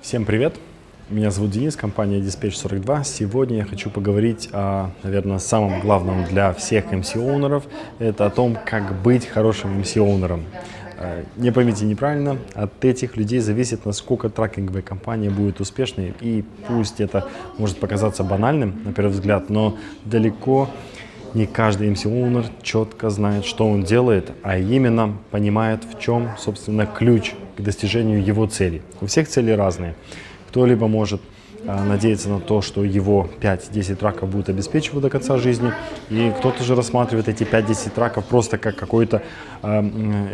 Всем привет! Меня зовут Денис, компания Dispatch 42. Сегодня я хочу поговорить о, наверное, самом главном для всех MC-оунеров. Это о том, как быть хорошим MC-оунером. Э, не поймите неправильно, от этих людей зависит, насколько трекинговая компания будет успешной. И пусть это может показаться банальным, на первый взгляд, но далеко не каждый MC-оунер четко знает, что он делает, а именно понимает, в чем, собственно, ключ к достижению его цели. У всех цели разные. Кто-либо может а, надеяться на то, что его 5-10 траков будут обеспечивать до конца жизни, и кто-то же рассматривает эти 5-10 траков просто как какой-то э,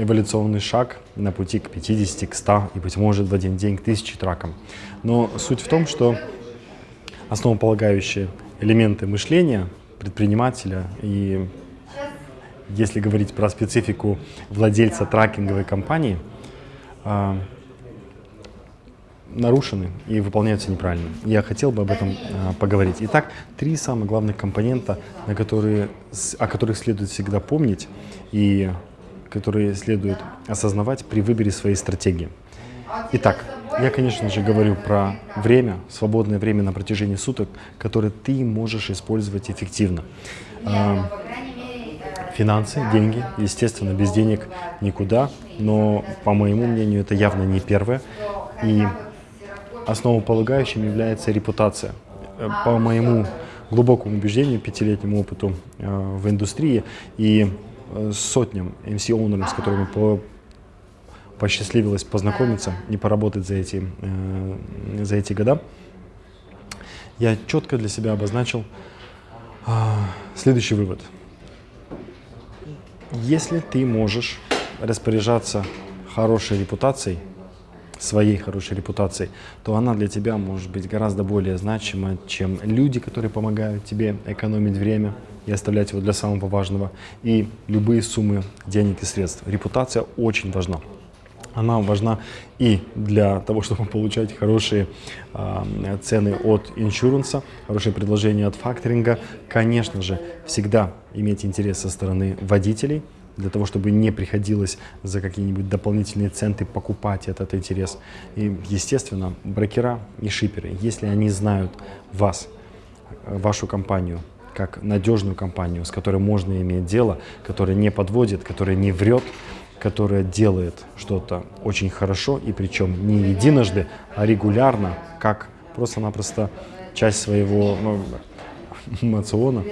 эволюционный шаг на пути к 50, к 100 и, быть может, в один день к 1000 тракам. Но суть в том, что основополагающие элементы мышления предпринимателя и если говорить про специфику владельца трекинговой компании, э, нарушены и выполняются неправильно. Я хотел бы об этом э, поговорить. Итак, три самых главных компонента, на которые, о которых следует всегда помнить и которые следует осознавать при выборе своей стратегии. Итак, я, конечно же, говорю про время, свободное время на протяжении суток, которое ты можешь использовать эффективно. Э, финансы, деньги, естественно, без денег никуда, но, по моему мнению, это явно не первое. И основополагающим является репутация. Э, по моему глубокому убеждению, пятилетнему опыту э, в индустрии и сотням MC-оунеров, с которыми по, посчастливилось познакомиться и поработать за эти, э, за эти года, я четко для себя обозначил э, следующий вывод. Если ты можешь распоряжаться хорошей репутацией, своей хорошей репутацией, то она для тебя может быть гораздо более значима, чем люди, которые помогают тебе экономить время и оставлять его для самого важного, и любые суммы денег и средств. Репутация очень важна. Она важна и для того, чтобы получать хорошие э, цены от иншуранса, хорошие предложения от факторинга. Конечно же, всегда иметь интерес со стороны водителей, для того, чтобы не приходилось за какие-нибудь дополнительные центы покупать этот интерес. И, естественно, брокера и шиперы, если они знают вас, вашу компанию, как надежную компанию, с которой можно иметь дело, которая не подводит, которая не врет, которая делает что-то очень хорошо, и причем не единожды, а регулярно, как просто-напросто часть своего ну, мациона,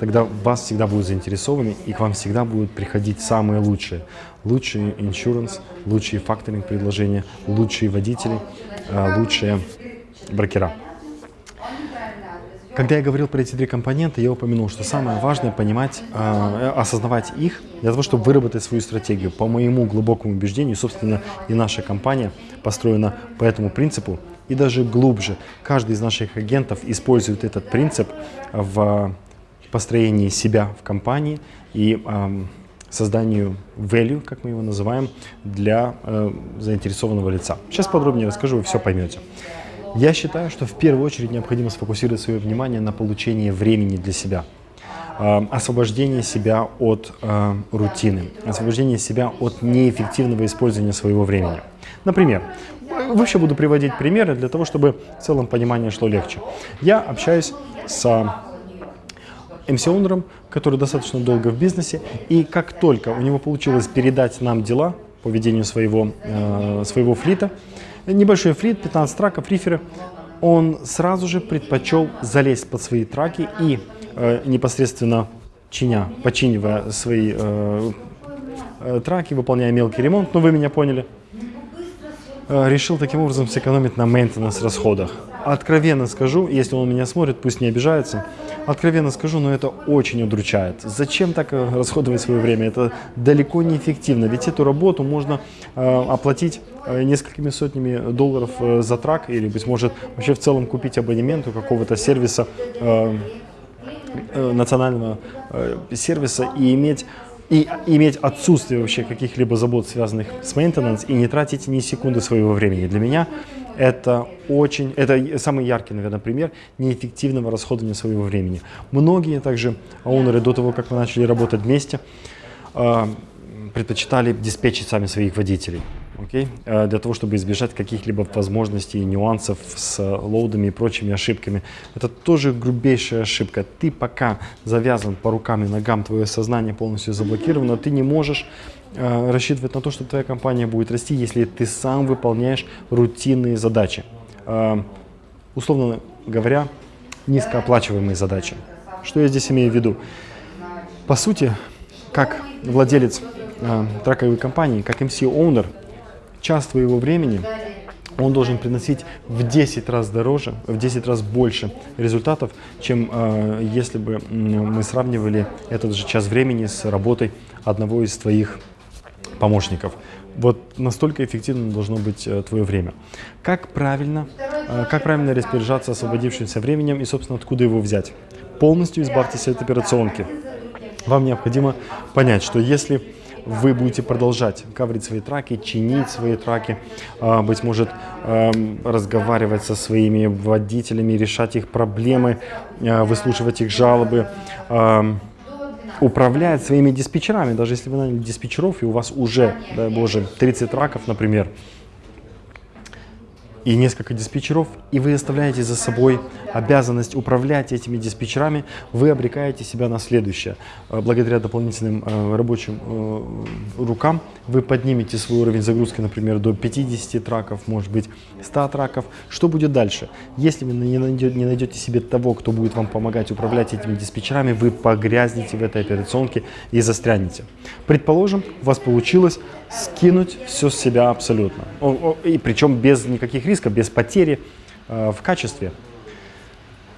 тогда вас всегда будут заинтересованы и к вам всегда будут приходить самые лучшие. Лучшие иншуранс, лучшие факторинг предложения, лучшие водители, а, лучшие брокера. Когда я говорил про эти три компонента, я упомянул, что самое важное понимать, э, осознавать их для того, чтобы выработать свою стратегию. По моему глубокому убеждению, собственно, и наша компания построена по этому принципу и даже глубже. Каждый из наших агентов использует этот принцип в построении себя в компании и э, созданию value, как мы его называем, для э, заинтересованного лица. Сейчас подробнее расскажу, вы все поймете. Я считаю, что в первую очередь необходимо сфокусировать свое внимание на получении времени для себя. Э, освобождение себя от э, рутины, освобождение себя от неэффективного использования своего времени. Например, вообще буду приводить примеры для того, чтобы в целом понимание шло легче. Я общаюсь с MC-оунером, который достаточно долго в бизнесе, и как только у него получилось передать нам дела по ведению своего, э, своего флита, небольшой флит, 15 траков, риферы, он сразу же предпочел залезть под свои траки и э, непосредственно чиня, починивая свои э, э, траки, выполняя мелкий ремонт, ну вы меня поняли, решил таким образом сэкономить на мейнтенанс расходах откровенно скажу, если он меня смотрит, пусть не обижается, откровенно скажу, но это очень удручает. Зачем так э, расходовать свое время? Это далеко не эффективно, ведь эту работу можно э, оплатить э, несколькими сотнями долларов э, за трак или, быть может, вообще в целом купить абонемент у какого-то сервиса, э, э, национального э, сервиса и иметь и иметь отсутствие вообще каких-либо забот, связанных с maintenance, и не тратить ни секунды своего времени. Для меня это очень, это самый яркий, наверное, пример неэффективного расходования своего времени. Многие также оунеры до того, как мы начали работать вместе, а, предпочитали диспетчить сами своих водителей. Окей, э, для того, чтобы избежать каких-либо возможностей, нюансов с лоудами и прочими ошибками. Это тоже грубейшая ошибка. Ты пока завязан по рукам и ногам, твое сознание полностью заблокировано, ты не можешь э, рассчитывать на то, что твоя компания будет расти, если ты сам выполняешь рутинные задачи. Э, условно говоря, низкооплачиваемые задачи. Что я здесь имею в виду? По сути, как владелец э, траковой компании, как MC-оунер, час твоего времени он должен приносить в 10 раз дороже, в 10 раз больше результатов, чем э, если бы мы сравнивали этот же час времени с работой одного из твоих помощников. Вот настолько эффективно должно быть э, твое время. Как правильно, э, как правильно распоряжаться освободившимся временем и, собственно, откуда его взять? Полностью избавьтесь от операционки. Вам необходимо понять, что если вы будете продолжать каверить свои траки, чинить свои траки, а, быть может, эм, разговаривать со своими водителями, решать их проблемы, а, выслушивать их жалобы, эм, управлять своими диспетчерами, даже если вы наняли диспетчеров, и у вас уже, дай боже, 30 траков, например, и несколько диспетчеров, и вы оставляете за собой обязанность управлять этими диспетчерами, вы обрекаете себя на следующее. Э, благодаря дополнительным э, рабочим э, рукам вы поднимете свой уровень загрузки, например, до 50 траков, может быть 100 траков. Что будет дальше? Если вы не найдете, не найдете себе того, кто будет вам помогать управлять этими диспетчерами, вы погрязнете в этой операционке и застрянете. Предположим, у вас получилось скинуть все с себя абсолютно. И причем без никаких рисков, без потери э, в качестве.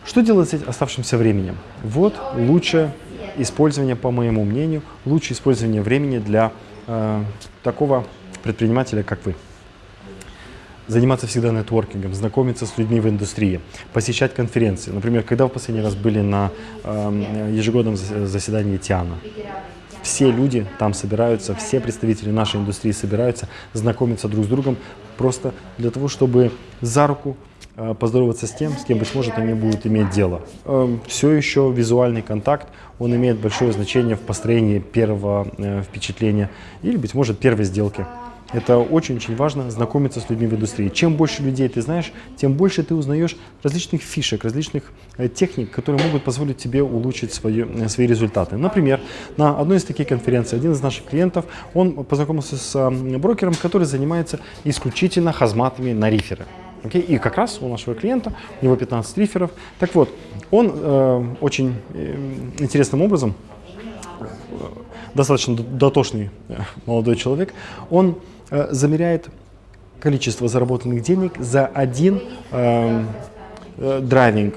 Что делать с оставшимся временем? Вот лучшее использование, по моему мнению, лучшее использование времени для э, такого предпринимателя, как вы. Заниматься всегда нетворкингом, знакомиться с людьми в индустрии, посещать конференции. Например, когда в последний раз были на э, ежегодном заседании Тиана? Все люди там собираются, все представители нашей индустрии собираются, знакомятся друг с другом, просто для того, чтобы за руку э, поздороваться с тем, с кем, быть может, они будут иметь дело. Эм, все еще визуальный контакт, он имеет большое значение в построении первого э, впечатления или, быть может, первой сделки. Это очень-очень важно, знакомиться с людьми в индустрии. Чем больше людей ты знаешь, тем больше ты узнаешь различных фишек, различных э, техник, которые могут позволить тебе улучшить свое, э, свои результаты. Например, на одной из таких конференций один из наших клиентов, он познакомился с брокером, который занимается исключительно hazmat ами на reefer ы. Okay? И как раз у нашего клиента, у него 15 reefer ов. Так вот, он э, очень э, интересным образом, э, достаточно дотошный молодой человек, он замеряет количество заработанных денег за один эм, э, driving,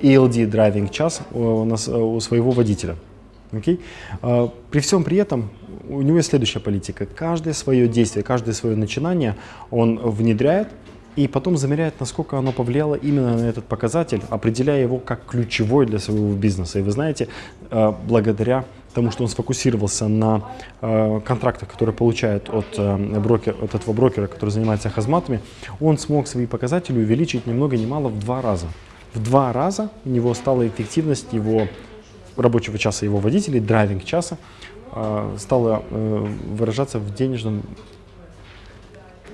ELD driving час у, нас, э, у своего водителя. Okay? Э, при всем при этом у него есть следующая политика. Каждое свое действие, каждое свое начинание он внедряет и потом замеряет, насколько оно повлияло именно на этот показатель, определяя его как ключевой для своего бизнеса. И вы знаете, э, благодаря тому, что он сфокусировался на э, контрактах, которые получает от, э, брокер, от этого брокера, который занимается хазматами, он смог свои показатели увеличить ни много ни мало в два раза. В два раза у него стала эффективность его рабочего часа, его водителей, driving часа, стала выражаться в денежном...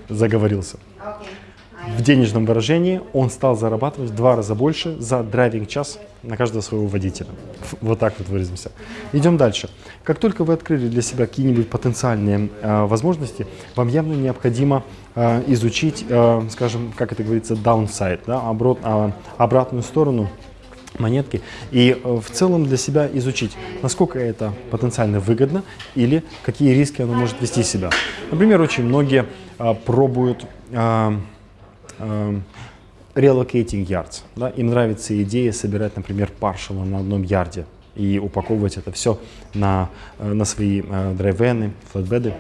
Заговорился. Okay в денежном выражении он стал зарабатывать в два раза больше за driving час на каждого своего водителя. Вот так вот выразимся. Идем дальше. Как только вы открыли для себя какие-нибудь потенциальные э, возможности, вам явно необходимо э, изучить, э, скажем, как это говорится, downside, да, оборот, э, обратную сторону монетки и э, в целом для себя изучить, насколько это потенциально выгодно или какие риски оно может вести себя. Например, очень многие э, пробуют Эм, relocating yards. Да? Им нравится идея собирать, например, паршала на одном ярде и упаковывать это все на, э, на свои э, драйвены, флетбеды.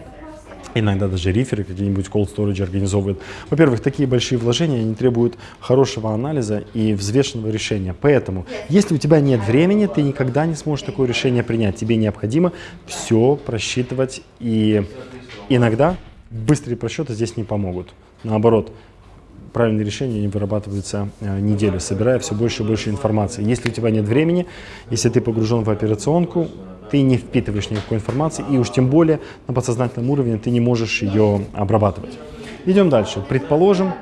Иногда даже риферы какие-нибудь cold storage организовывают. Во-первых, такие большие вложения, они требуют хорошего анализа и взвешенного решения. Поэтому, если у тебя нет времени, ты никогда не сможешь такое решение принять. Тебе необходимо все просчитывать. И иногда быстрые просчеты здесь не помогут. Наоборот, правильные решения не вырабатываются э, неделю, собирая все больше и больше информации. Если у тебя нет времени, если ты погружен в операционку, ты не впитываешь никакой информации, и уж тем более на подсознательном уровне ты не можешь ее обрабатывать. Идем дальше. Предположим,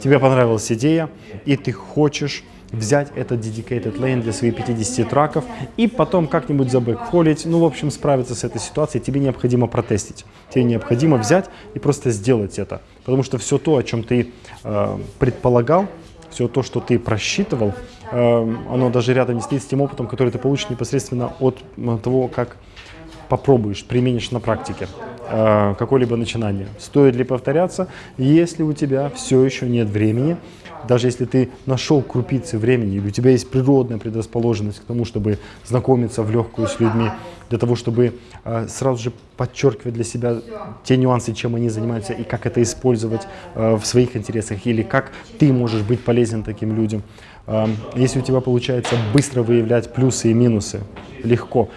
тебе понравилась идея, и ты хочешь взять этот dedicated lane для своих 50 траков и потом как-нибудь забэкхолить, ну, в общем, справиться с этой ситуацией, тебе необходимо протестить. Тебе необходимо взять и просто сделать это. Потому что все то, о чем ты э, предполагал, все то, что ты просчитывал, э, оно даже рядом не стоит с тем опытом, который ты получишь непосредственно от того, как попробуешь, применишь на практике э, какое-либо начинание. Стоит ли повторяться, если у тебя все еще нет времени, даже если ты нашел крупицы времени, или у тебя есть природная предрасположенность к тому, чтобы знакомиться в легкую с людьми, для того, чтобы э, сразу же подчеркивать для себя те нюансы, чем они занимаются, и как это использовать э, в своих интересах, или как ты можешь быть полезен таким людям. Э, если у тебя получается быстро выявлять плюсы и минусы, легко,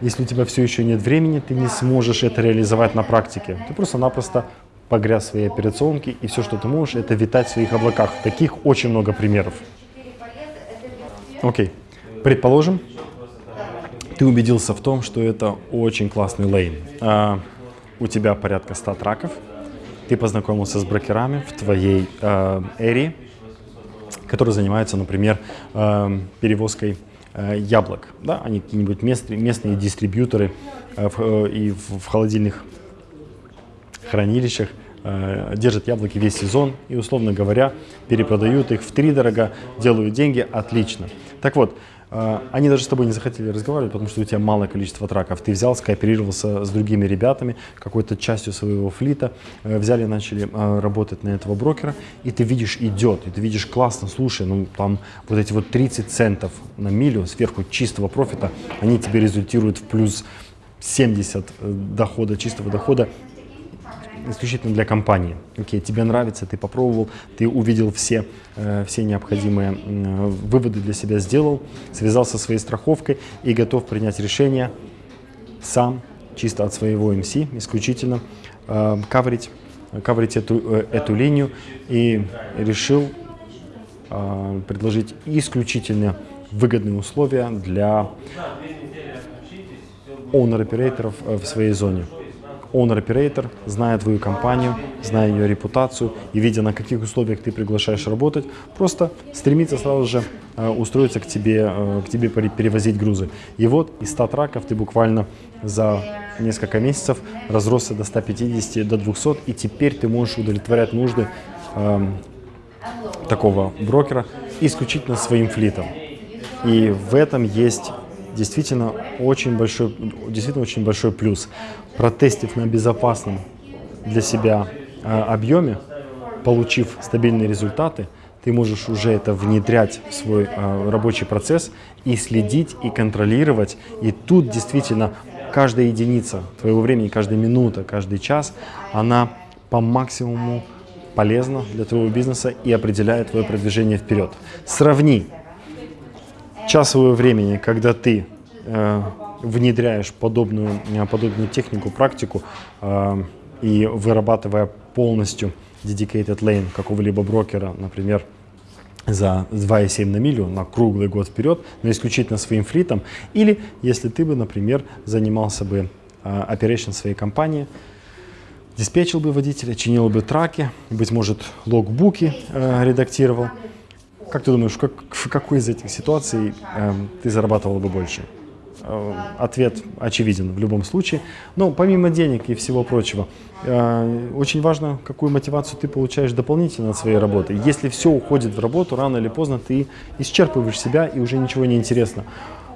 если у тебя все еще нет времени, ты не сможешь это реализовать на практике. Ты просто-напросто погряз в своей операционке, и все, что ты можешь, это витать в своих облаках. Таких очень много примеров. Окей. Предположим, ты убедился в том, что это очень классный лейн. А, у тебя порядка 100 траков, ты познакомился с брокерами в твоей э, эре, которые занимаются, например, э, перевозкой Э, яблок. Да? Они какие-нибудь местные, местные дистрибьюторы э, в, и в, в холодильных хранилищах держат яблоки весь сезон и, условно говоря, перепродают их в три дорого, делают деньги, отлично. Так вот, а, они даже с тобой не захотели разговаривать, потому что у тебя малое количество траков. Ты взял, скооперировался с другими ребятами, какой-то частью своего флита, э, взяли, начали работать на этого брокера, и ты видишь, идет, и ты видишь, классно, слушай, ну там вот эти вот 30 центов на милю сверху чистого профита, они тебе результируют в плюс 70 э, дохода, чистого дохода, исключительно для компании. Окей, тебе нравится, ты попробовал, ты увидел все, э, все необходимые выводы для себя, сделал, связался со своей страховкой и готов принять решение сам, чисто от своего MC, исключительно э, каверить, каверить эту, э, эту линию и решил предложить исключительно выгодные условия для owner-операторов э, в своей зоне owner-оператор, зная твою компанию, зная ее репутацию и видя, на каких условиях ты приглашаешь работать, просто стремится сразу же э, устроиться к тебе, э, к тебе перевозить грузы. И вот из 100 траков ты буквально за несколько месяцев разросся до 150, до 200, и теперь ты можешь удовлетворять нужды э, такого брокера исключительно своим флитом. И в этом есть действительно очень большой, действительно очень большой плюс. Протестив на безопасном для себя э, объеме, получив стабильные результаты, ты можешь уже это внедрять в свой э, рабочий процесс и следить, и контролировать. И тут действительно каждая единица твоего времени, каждая минута, каждый час, она по максимуму полезна для твоего бизнеса и определяет твое продвижение вперед. Сравни часовое времени, когда ты э, внедряешь подобную, э, подобную технику, практику э, и вырабатывая полностью dedicated lane какого-либо брокера, например, за 2,7 на милю на круглый год вперед, но исключительно своим флитом, или если ты бы, например, занимался бы э, operation своей компании, диспетчил бы водителя, чинил бы траки, быть может, логбуки э, редактировал, как ты думаешь, как, в какой из этих ситуаций э, ты зарабатывал бы больше? Э, ответ очевиден в любом случае. Но помимо денег и всего прочего, э, очень важно, какую мотивацию ты получаешь дополнительно от своей работы. Если все уходит в работу, рано или поздно ты исчерпываешь себя и уже ничего не интересно.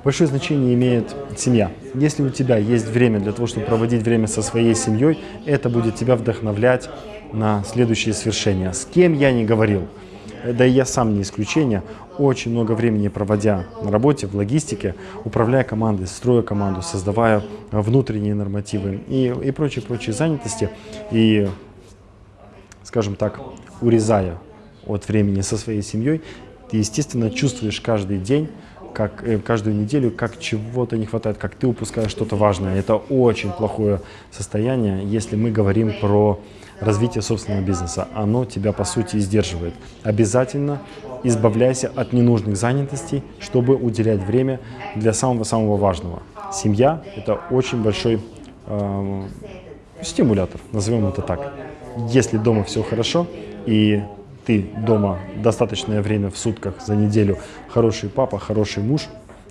Большое значение имеет семья. Если у тебя есть время для того, чтобы проводить время со своей семьей, это будет тебя вдохновлять на следующие свершения. С кем я не говорил – да и я сам не исключение, очень много времени проводя на работе, в логистике, управляя командой, строя команду, создавая внутренние нормативы и, и прочие-прочие занятости. И, скажем так, урезая от времени со своей семьей, ты, естественно, чувствуешь каждый день, как э, каждую неделю, как чего-то не хватает, как ты упускаешь что-то важное. Это очень плохое состояние, если мы говорим про развитие собственного бизнеса. Оно тебя, по сути, сдерживает. Обязательно избавляйся от ненужных занятостей, чтобы уделять время для самого-самого важного. семья – это очень большой э, стимулятор, назовем это так. Если дома все хорошо, и ты дома достаточное время в сутках за неделю хороший папа, хороший муж,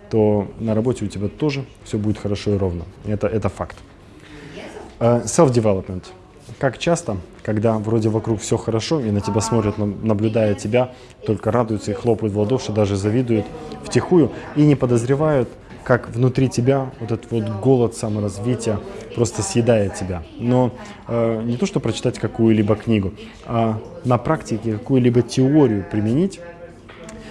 то на работе у тебя тоже все будет хорошо и ровно. Это, это факт. Uh, Self-development. Как часто, когда вроде вокруг все хорошо, и на тебя смотрят, наблюдая тебя, только радуются и хлопают в ладоши, даже завидуют втихую, и не подозревают, как внутри тебя вот этот вот голод саморазвития просто съедает тебя. Но э, не то, что прочитать какую-либо книгу, а на практике какую-либо теорию применить,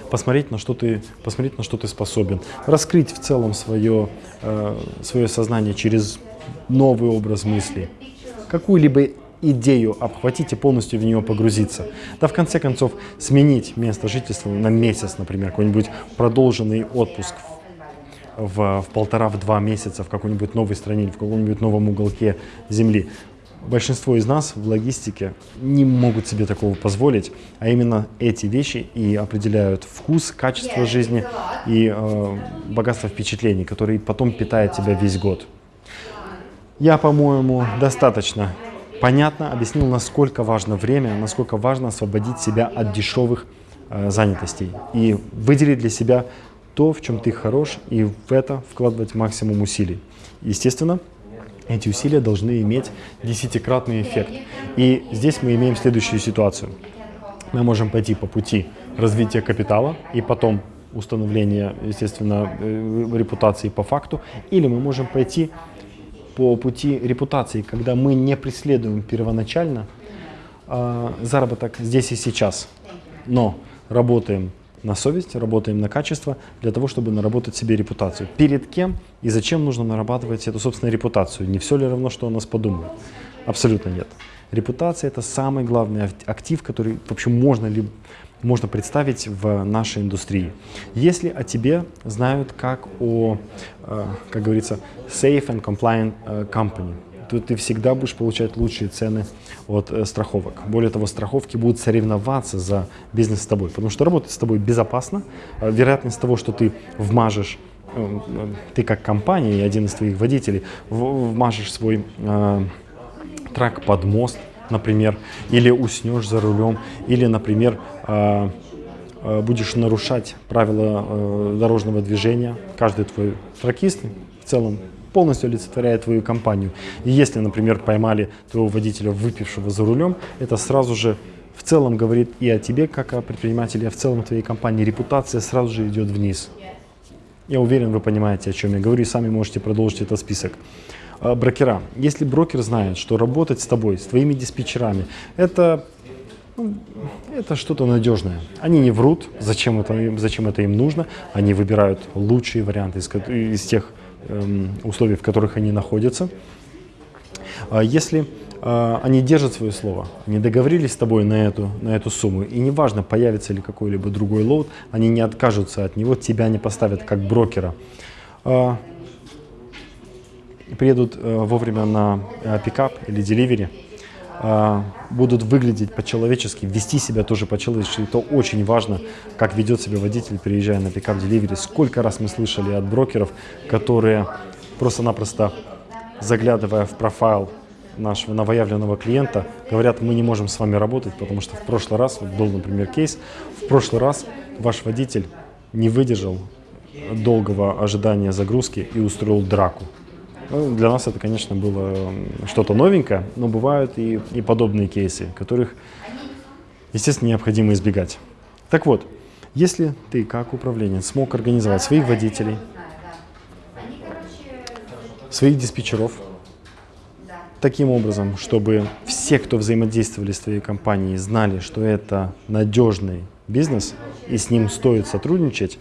посмотреть, на что ты, посмотреть, на что ты способен, раскрыть в целом свое, э, свое сознание через новый образ мысли, какую-либо идею обхватить и полностью в нее погрузиться. Да, в конце концов, сменить место жительства на месяц, например, какой-нибудь продолженный отпуск в, в полтора-два месяца в какой-нибудь новой стране или в каком-нибудь новом уголке Земли. Большинство из нас в логистике не могут себе такого позволить, а именно эти вещи и определяют вкус, качество жизни и э, богатство впечатлений, которые потом питает тебя весь год. Я, по-моему, достаточно понятно объяснил, насколько важно время, насколько важно освободить себя от дешевых э, занятостей и выделить для себя то, в чем ты хорош, и в это вкладывать максимум усилий. Естественно, эти усилия должны иметь десятикратный эффект. И здесь мы имеем следующую ситуацию. Мы можем пойти по пути развития капитала и потом установления, естественно, э, репутации по факту, или мы можем пойти по пути репутации, когда мы не преследуем первоначально э, заработок здесь и сейчас, но работаем на совесть, работаем на качество для того, чтобы наработать себе репутацию. Перед кем и зачем нужно нарабатывать эту собственную репутацию? Не все ли равно, что о нас подумают? Абсолютно нет. Репутация – это самый главный актив, который вообще можно, ли, можно представить в нашей индустрии. Если о тебе знают как о, э, как говорится, safe and compliant э, company – то ты всегда будешь получать лучшие цены от э, страховок. Более того, страховки будут соревноваться за бизнес с тобой, потому что работать с тобой безопасно. Вероятность того, что ты вмажешь ты как компания и один из твоих водителей вмажешь свой э, трак под мост, например, или уснешь за рулем, или, например, будешь нарушать правила э, дорожного движения. Каждый твой тракист в целом полностью олицетворяет твою компанию. И если, например, поймали твоего водителя, выпившего за рулем, это сразу же в целом говорит и о тебе, как о предпринимателе, а в целом твоей компании. Репутация сразу же идет вниз. Я уверен, вы понимаете, о чем я говорю, и сами можете продолжить этот список. А, брокера. Если брокер знает, что работать с тобой, с твоими диспетчерами, это это что-то надежное. Они не врут, зачем это, зачем это им нужно. Они выбирают лучшие варианты из, из тех Эм, условий, в которых они находятся. А если а, они держат свое слово, они договорились с тобой на эту, на эту сумму, и неважно, появится ли какой-либо другой load, они не откажутся от него, тебя не поставят как брокера. А, приедут э, вовремя на э, pickup или delivery, будут выглядеть по-человечески, вести себя тоже по-человечески. Это очень важно, как ведет себя водитель, приезжая на пикап деливери. Сколько раз мы слышали от брокеров, которые просто-напросто, заглядывая в профайл нашего новоявленного клиента, говорят, мы не можем с вами работать, потому что в прошлый раз, вот был, например, кейс, в прошлый раз ваш водитель не выдержал долгого ожидания загрузки и устроил драку. Ну, для нас это, конечно, было что-то новенькое, но бывают и, и подобные кейсы, которых, естественно, необходимо избегать. Так вот, если ты, как управленец, смог организовать своих водителей, своих диспетчеров, таким образом, чтобы все, кто взаимодействовали с твоей компанией, знали, что это надежный бизнес и с ним стоит сотрудничать,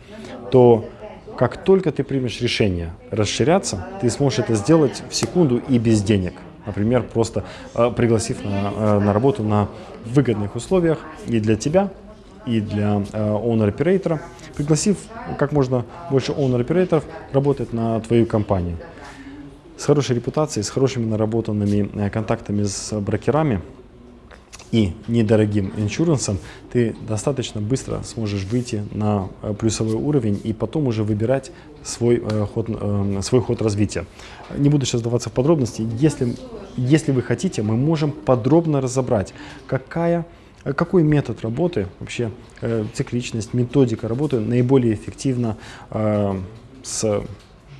то как только ты примешь решение расширяться, ты сможешь это сделать в секунду и без денег. Например, просто э, пригласив на, э, на работу на выгодных условиях и для тебя, и для э, owner-оператора, пригласив как можно больше owner-операторов работать на твою компанию. С хорошей репутацией, с хорошими наработанными э, контактами с брокерами, и недорогим иншурансом, ты достаточно быстро сможешь выйти на э, плюсовой уровень и потом уже выбирать свой, э, ход, э, свой ход развития. Не буду сейчас вдаваться в подробности. Если, если вы хотите, мы можем подробно разобрать, какая какой метод работы, вообще э, цикличность, методика работы наиболее эффективна э, с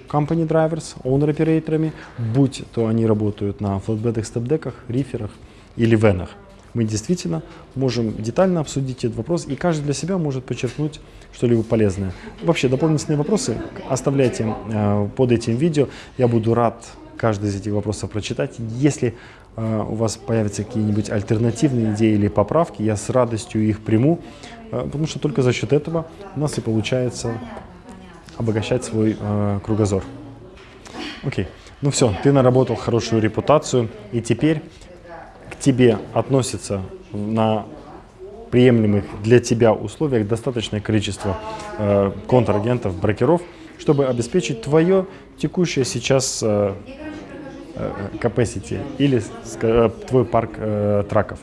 company drivers, owner операторами, будь то они работают на флотбедах, степдеках, риферах или венах мы действительно можем детально обсудить этот вопрос, и каждый для себя может подчеркнуть что-либо полезное. Вообще, дополнительные вопросы оставляйте э, под этим видео. Я буду рад каждый из этих вопросов прочитать. Если э, у вас появятся какие-нибудь альтернативные идеи или поправки, я с радостью их приму, э, потому что только за счет этого у нас и получается обогащать свой кругозор. Окей, ну все, ты наработал хорошую репутацию, и теперь тебе относится на приемлемых для тебя условиях достаточное количество э, контрагентов, брокеров, чтобы обеспечить твое текущее сейчас э, э, capacity или э, твой парк э, траков.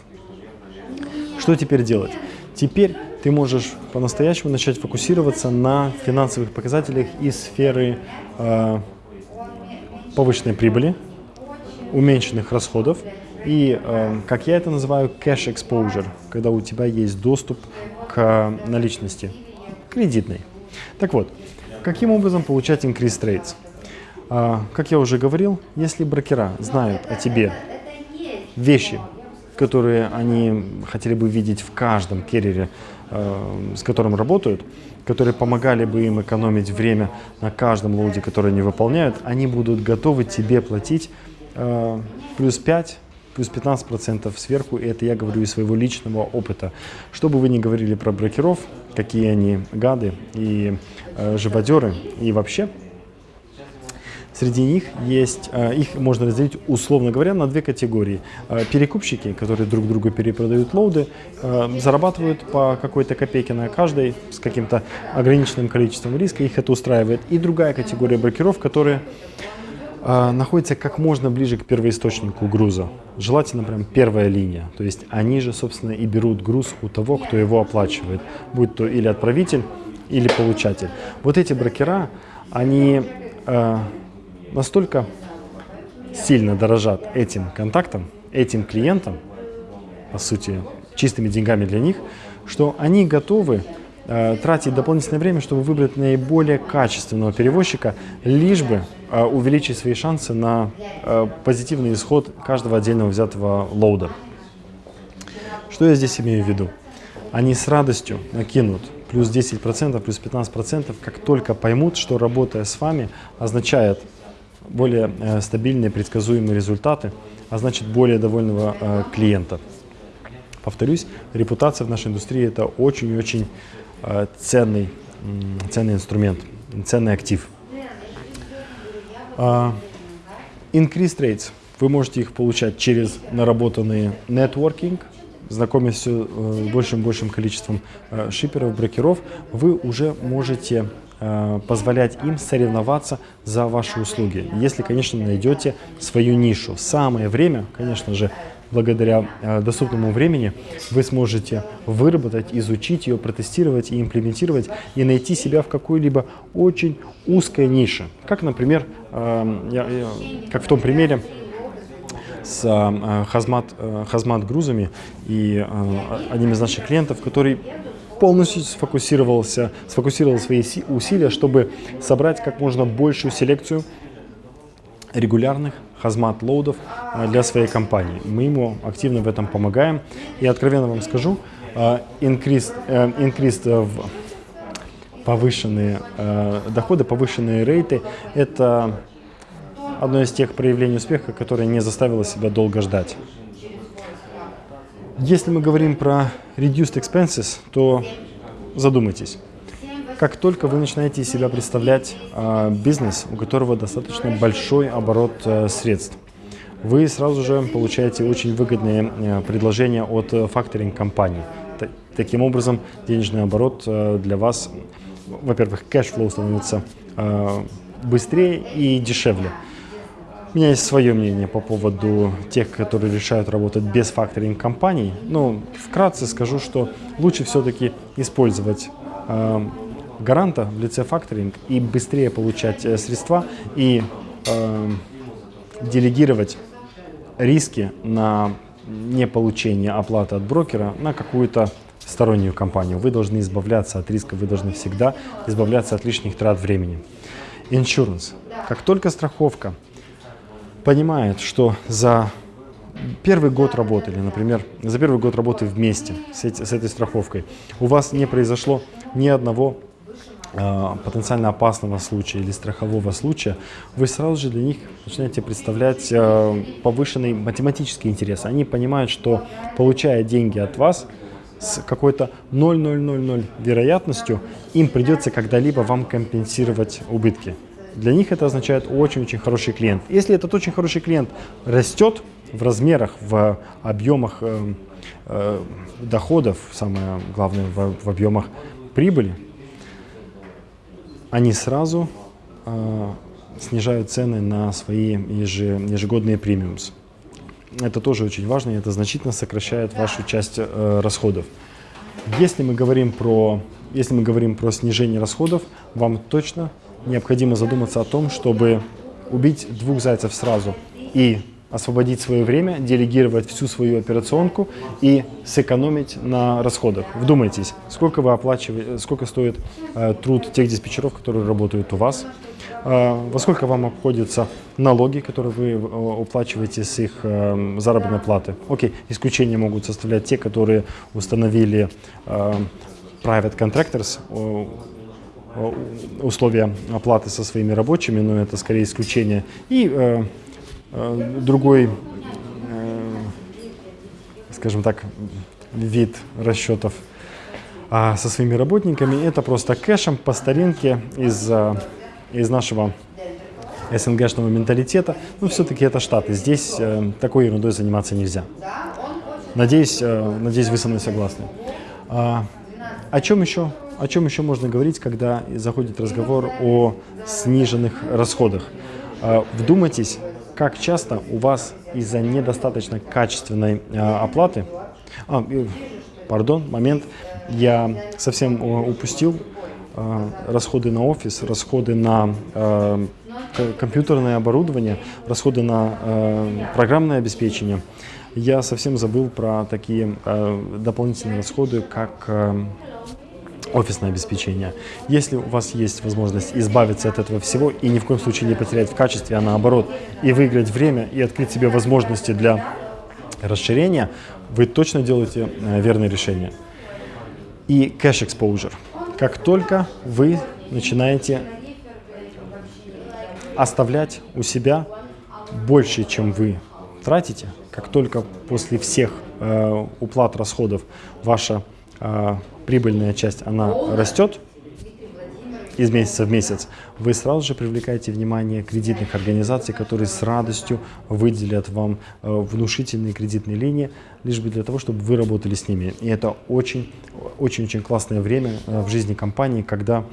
Что теперь делать? Теперь ты можешь по-настоящему начать фокусироваться на финансовых показателях из сферы э, повышенной прибыли, уменьшенных расходов и, э, как я это называю, cash exposure, когда у тебя есть доступ к наличности кредитной. Так вот, каким образом получать increased rates? Э, как я уже говорил, если брокера знают о тебе вещи, которые они хотели бы видеть в каждом керриере, э, с которым работают, которые помогали бы им экономить время на каждом лоуде, который они выполняют, они будут готовы тебе платить э, плюс 5 плюс 15% сверху, и это я говорю из своего личного опыта. Что бы вы ни говорили про брокеров, какие они гады и э, живодеры, и вообще, Среди них есть, э, их можно разделить, условно говоря, на две категории. Э, перекупщики, которые друг другу перепродают лоуды, э, зарабатывают по какой-то копейке на каждой с каким-то ограниченным количеством риска, их это устраивает. И другая категория брокеров, которые находится как можно ближе к первоисточнику груза. Желательно прям первая линия. То есть они же, собственно, и берут груз у того, кто его оплачивает. Будь то или отправитель, или получатель. Вот эти брокера, они э, настолько сильно дорожат этим контактом, этим клиентам, по сути, чистыми деньгами для них, что они готовы тратить дополнительное время, чтобы выбрать наиболее качественного перевозчика, лишь бы э, увеличить свои шансы на э, позитивный исход каждого отдельного взятого лоуда. Что я здесь имею в виду? Они с радостью накинут плюс 10%, плюс 15%, как только поймут, что работая с вами означает более стабильные, предсказуемые результаты, а значит более довольного клиента. Повторюсь, репутация в нашей индустрии это очень-очень Э, ценный, ценный инструмент, ценный актив. А, increased rates. Вы можете их получать через наработанный нетворкинг, знакомясь с э, большим и большим количеством э, шиперов, брокеров, вы уже можете позволять им соревноваться за ваши услуги, если, конечно, найдете свою нишу. Самое время, конечно же, благодаря э, доступному времени вы сможете выработать, изучить ее, протестировать и имплементировать, и найти себя в какой-либо очень узкой нише. Как, например, э, как в том примере, с э, хазмат, хазмат грузами и одним из наших клиентов, который полностью сфокусировался, сфокусировал свои усилия, чтобы собрать как можно большую селекцию регулярных хазмат лоудов э, для своей компании. Мы ему активно в этом помогаем. И откровенно вам скажу, increase, э, increase э, в повышенные доходы, повышенные рейты – это одно из тех проявлений успеха, которое не заставило себя долго ждать. Если мы говорим про reduced expenses, то задумайтесь. Как только вы начинаете себя представлять э, бизнес, у которого достаточно большой оборот э, средств, вы сразу же получаете очень выгодные э, предложения от факторинг компаний. Таким образом, денежный оборот э, для вас, во-первых, cash flow становится э, быстрее и дешевле. У меня есть свое мнение по поводу тех, которые решают работать без факторинг компаний. Ну, вкратце скажу, что лучше все-таки использовать э, гаранта в лице факторинг и быстрее получать э, средства и э, делегировать риски на неполучение оплаты от брокера на какую-то стороннюю компанию. Вы должны избавляться от риска, вы должны всегда избавляться от лишних трат времени. Insurance. Как только страховка понимает, что за первый год работы, или, например, за первый год работы вместе с, эти, с этой страховкой, у вас не произошло ни одного потенциально опасного случая или страхового случая, вы сразу же для них начинаете представлять э, повышенный математический интерес. Они понимают, что получая деньги от вас, с какой-то 0,000 вероятностью им придется когда-либо вам компенсировать убытки. Для них это означает очень-очень хороший клиент. Если этот очень хороший клиент растет в размерах, в объемах э, э, доходов, самое главное, в, в объемах прибыли, они сразу э, снижают цены на свои ежегодные премиумс. Это тоже очень важно, и это значительно сокращает вашу часть э, расходов. Если мы говорим про, если мы говорим про снижение расходов, вам точно необходимо задуматься о том, чтобы убить двух зайцев сразу и освободить свое время, делегировать всю свою операционку и сэкономить на расходах. Вдумайтесь, сколько вы оплачиваете, сколько стоит э, труд тех диспетчеров, которые работают у вас, э, во сколько вам обходятся налоги, которые вы э, уплачиваете с их э, заработной платы. Окей, исключения могут составлять те, которые установили э, private contractors, условия оплаты со своими рабочими, но это скорее исключение. И э, другой, э, скажем так, вид расчетов а со своими работниками, это просто кэшем по старинке из, э, из нашего СНГшного менталитета. Но все-таки это Штаты. Здесь э, такой ерундой заниматься нельзя. Надеюсь, э, надеюсь, вы со мной согласны. А, о чем еще о чем еще можно говорить, когда заходит разговор о сниженных расходах? А, вдумайтесь, как часто у вас из-за недостаточно качественной а, оплаты... А, пардон, момент, я совсем упустил а, расходы на офис, расходы на компьютерное оборудование, расходы на программное обеспечение. Я совсем забыл про такие дополнительные расходы, как офисное обеспечение. Если у вас есть возможность избавиться от этого всего и ни в коем случае не потерять в качестве, а наоборот, и выиграть время, и открыть себе возможности для расширения, вы точно делаете э, верное решение. И cash exposure. Как только вы начинаете оставлять у себя больше, чем вы тратите, как только после всех э, уплат расходов ваша э, прибыльная часть, она растет из месяца в месяц, вы сразу же привлекаете внимание кредитных организаций, которые с радостью выделят вам э, внушительные кредитные линии, лишь бы для того, чтобы вы работали с ними. И это очень-очень классное время э, в жизни компании, когда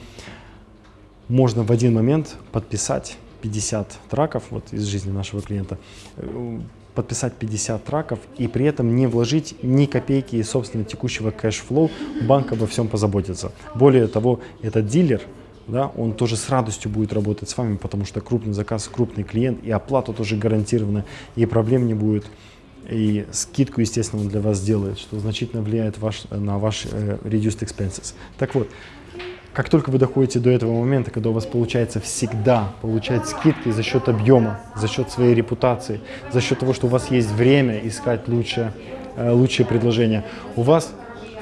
можно в один момент подписать 50 truck ов вот из жизни нашего клиента, э, подписать 50 truck ов и при этом не вложить ни копейки из собственного текущего cash flow, банк обо всем позаботится. Более того, этот дилер, да, он тоже с радостью будет работать с вами, потому что крупный заказ, крупный клиент, и оплата тоже гарантирована, и проблем не будет. И скидку, естественно, он для вас сделает, что значительно влияет ваш, на ваш э, reduced expenses. Так вот, как только вы доходите до этого момента, когда у вас получается всегда получать скидки за счет объема, за счет своей репутации, за счет того, что у вас есть время искать лучшее, э, лучшие предложения, у вас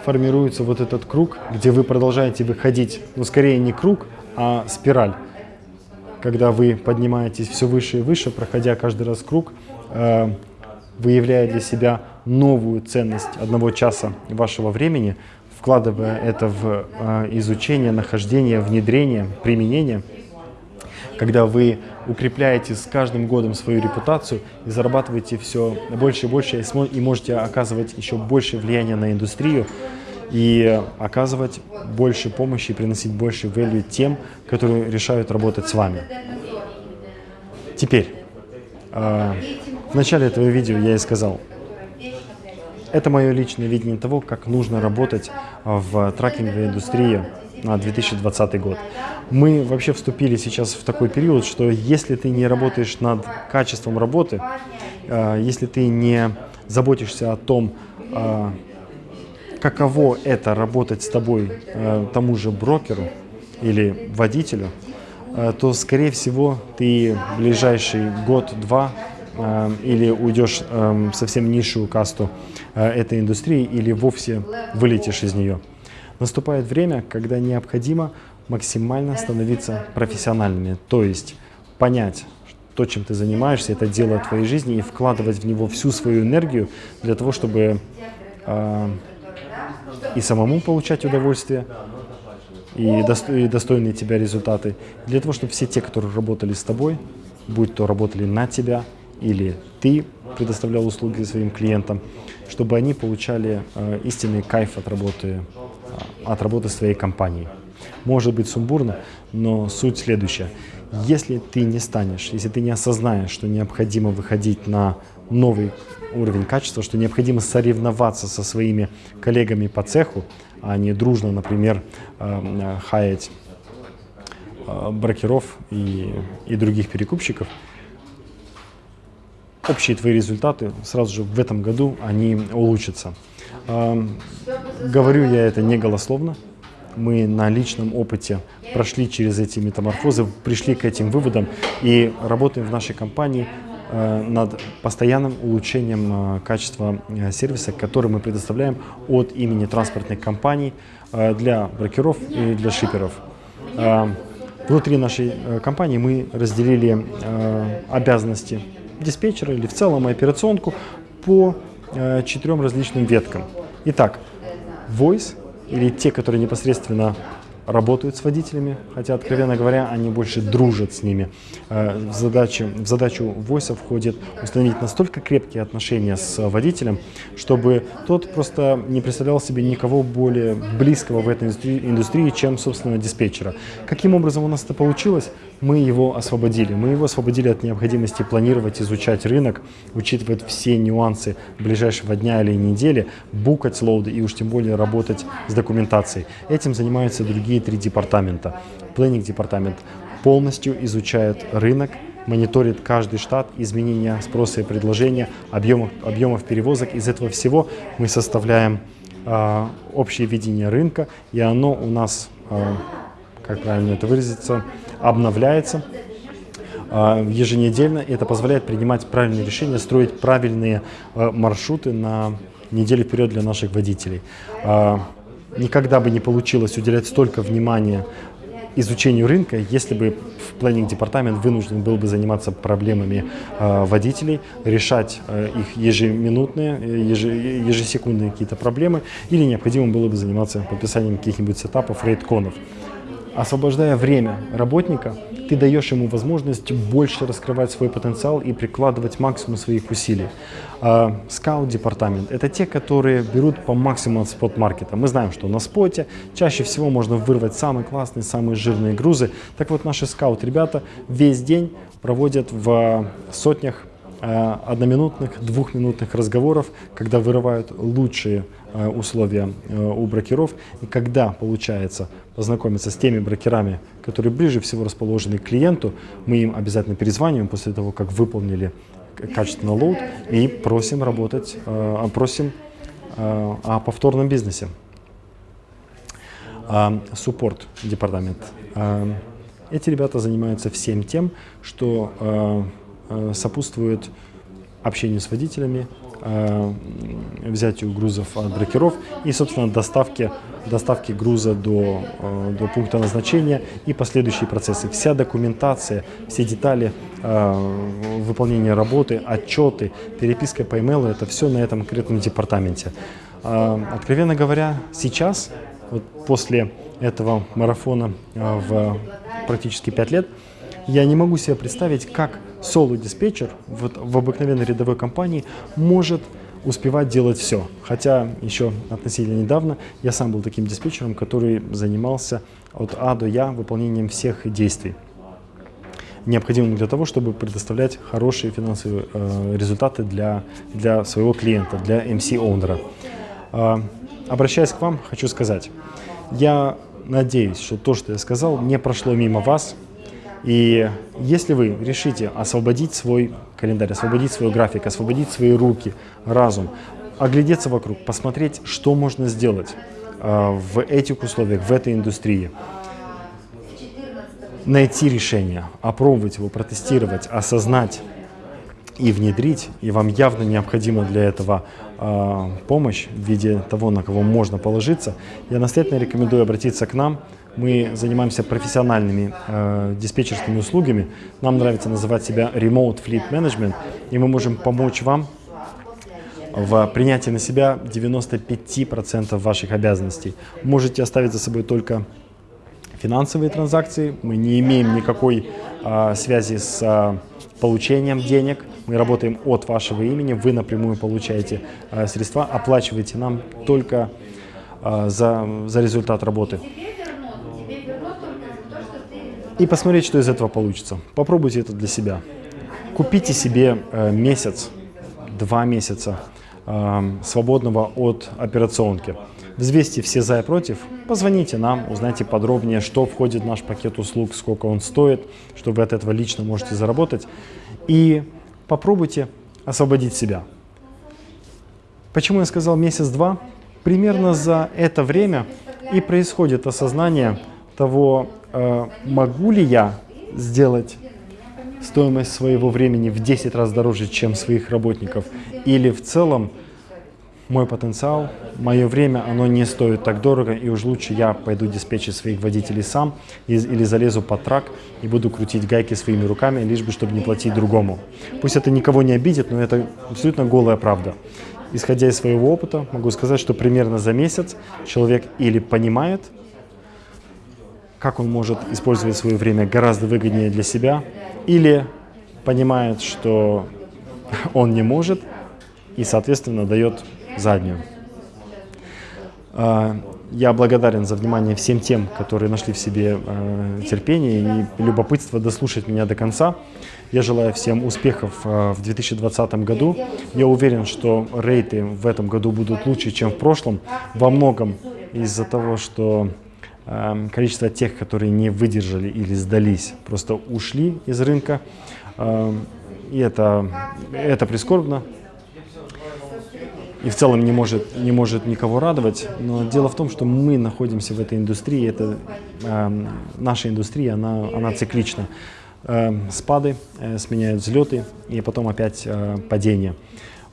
формируется вот этот круг, где вы продолжаете выходить, ну скорее не круг, а спираль. Когда вы поднимаетесь все выше и выше, проходя каждый раз круг, э, выявляя для себя новую ценность одного часа вашего времени – вкладывая это в э, изучение, нахождение, внедрение, применение, когда вы укрепляете с каждым годом свою репутацию и зарабатываете все больше и больше, и можете оказывать еще больше влияния на индустрию, и оказывать больше помощи и приносить больше value тем, которые решают работать с вами. Теперь, э, в начале этого видео я и сказал, это мое личное видение того, как нужно работать в трекинговой индустрии на 2020 год. Мы вообще вступили сейчас в такой период, что если ты не работаешь над качеством работы, э, если ты не заботишься о том, э, каково это работать с тобой тому же брокеру или водителю, то, скорее всего, ты ближайший год-два или уйдешь в совсем низшую касту этой индустрии, или вовсе вылетишь из нее. Наступает время, когда необходимо максимально становиться профессиональными, то есть понять, то, чем ты занимаешься, это дело твоей жизни, и вкладывать в него всю свою энергию для того, чтобы э, и самому получать удовольствие, и, досто и достойные тебя результаты, для того, чтобы все те, которые работали с тобой, будь то работали на тебя, или ты предоставлял услуги своим клиентам, чтобы они получали э, истинный кайф от работы от работы своей компании. Может быть сумбурно, но суть следующая. Если ты не станешь, если ты не осознаешь, что необходимо выходить на новый уровень качества, что необходимо соревноваться со своими коллегами по цеху, а не дружно, например, э, хаять э, брокеров и, и других перекупщиков, общие твои результаты сразу же в этом году они улучшатся. Говорю я это не голословно. Мы на личном опыте прошли через эти метаморфозы, пришли к этим выводам и работаем в нашей компании э, над постоянным улучшением э, качества э, сервиса, который мы предоставляем от имени транспортных компаний для брокеров и для шиперов. Внутри нашей компании мы разделили обязанности диспетчера или в целом операционку по четырем различным веткам. Итак, voice или те, которые непосредственно работают с водителями, хотя, откровенно говоря, они больше дружат с ними. Э, в задачу, в задачу Voice входит установить настолько крепкие отношения с водителем, чтобы тот просто не представлял себе никого более близкого в этой индустрии, чем, собственно, диспетчера. Каким образом у нас это получилось? Мы его освободили. Мы его освободили от необходимости планировать, изучать рынок, учитывать все нюансы ближайшего дня или недели, букать лоуды и уж тем более работать с документацией. Этим занимаются другие три департамента. Planning департамент полностью изучает рынок, мониторит каждый штат, изменения спроса и предложения, объемов, объемов перевозок. Из этого всего мы составляем э, общее видение рынка, и оно у нас, э, как правильно это выразиться, обновляется э, еженедельно. Это позволяет принимать правильные решения, строить правильные э, маршруты на неделю вперед для наших водителей никогда бы не получилось уделять столько внимания изучению рынка, если бы в планинг департамент вынужден был бы заниматься проблемами э, водителей, решать э, их ежеминутные, еже, ежесекундные какие-то проблемы, или необходимо было бы заниматься подписанием каких-нибудь сетапов, рейдконов. Освобождая время работника, ты даешь ему возможность больше раскрывать свой потенциал и прикладывать максимум своих усилий. Скаут-департамент – это те, которые берут по максимуму от спот-маркета. Мы знаем, что на споте чаще всего можно вырвать самые классные, самые жирные грузы. Так вот, наши скаут-ребята весь день проводят в сотнях одноминутных, двухминутных разговоров, когда вырывают лучшие Э, условия э, у брокеров. И когда получается познакомиться с теми брокерами, которые ближе всего расположены к клиенту, мы им обязательно перезваниваем после того, как выполнили качественно load и просим работать, э, просим о повторном бизнесе. Support department. Эти ребята занимаются всем тем, что сопутствует общению с водителями, э, взятию грузов от брокеров и, собственно, доставке, доставке груза до, э, до пункта назначения и последующие процессы. Вся документация, все детали э, выполнения работы, отчеты, переписка по email, это все на этом конкретном департаменте. Э, откровенно говоря, сейчас, вот после этого марафона э, в практически 5 лет, я не могу себе представить, как соло-диспетчер в, в обыкновенной рядовой компании может успевать делать все. Хотя еще относительно недавно я сам был таким диспетчером, который занимался от А до Я выполнением всех действий. необходимым для того, чтобы предоставлять хорошие финансовые э, результаты для, для своего клиента, для MC-оунера. Э, обращаясь к вам, хочу сказать, я надеюсь, что то, что я сказал, не прошло мимо вас. И если вы решите освободить свой календарь, освободить свой график, освободить свои руки, разум, оглядеться вокруг, посмотреть, что можно сделать э, в этих условиях, в этой индустрии, найти решение, опробовать его, протестировать, осознать и внедрить, и вам явно необходима для этого э, помощь в виде того, на кого можно положиться, я настоятельно рекомендую обратиться к нам. Мы занимаемся профессиональными э, диспетчерскими услугами. Нам нравится называть себя Remote Fleet Management, и мы можем помочь вам в принятии на себя 95% ваших обязанностей. Можете оставить за собой только финансовые транзакции. Мы не имеем никакой а, связи с а, получением денег. Мы работаем от вашего имени, вы напрямую получаете а, средства, оплачиваете нам только а, за, за результат работы. И посмотреть, что из этого получится. Попробуйте это для себя. Купите себе э, месяц, два месяца э, свободного от операционки. Взвесьте все за и против, позвоните нам, узнайте подробнее, что входит в наш пакет услуг, сколько он стоит, что вы от этого лично можете заработать. И попробуйте освободить себя. Почему я сказал месяц-два? Примерно за это время и происходит осознание того, э, могу ли я сделать стоимость своего времени в 10 раз дороже, чем своих работников, или в целом мой потенциал, мое время, оно не стоит так дорого, и уж лучше я пойду диспетчить своих водителей сам или залезу под трак и буду крутить гайки своими руками, лишь бы, чтобы не платить другому. Пусть это никого не обидит, но это абсолютно голая правда. Исходя из своего опыта, могу сказать, что примерно за месяц человек или понимает, как он может использовать свое время гораздо выгоднее для себя, или понимает, что он не может, и, соответственно, дает заднюю. А, я благодарен за внимание всем тем, которые нашли в себе а, терпение и любопытство дослушать меня до конца. Я желаю всем успехов а, в 2020 году. Я уверен, что рейты в этом году будут лучше, чем в прошлом. Во многом из-за того, что количество тех, которые не выдержали или сдались, просто ушли из рынка. И это, это прискорбно, и в целом не может, не может никого радовать. Но дело в том, что мы находимся в этой индустрии, это, э, наша индустрия, она, она циклична. Спады э, сменяют взлеты и потом опять э, падение.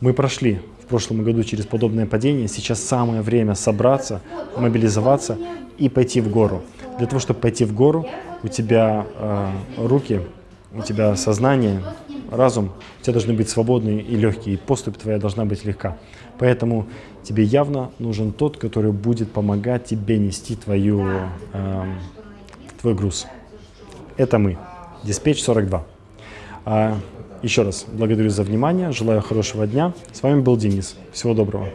Мы прошли в прошлом году через подобное падение, сейчас самое время собраться, мобилизоваться и пойти в гору. Для того, чтобы пойти в гору, у тебя э, руки, у тебя сознание, разум, у тебя должны быть свободные и легкие, и поступь твоя должна быть легка. Поэтому тебе явно нужен тот, который будет помогать тебе нести твою, э, твой груз. Это мы, Диспетч 42. Еще раз благодарю за внимание, желаю хорошего дня. С вами был Денис. Всего доброго.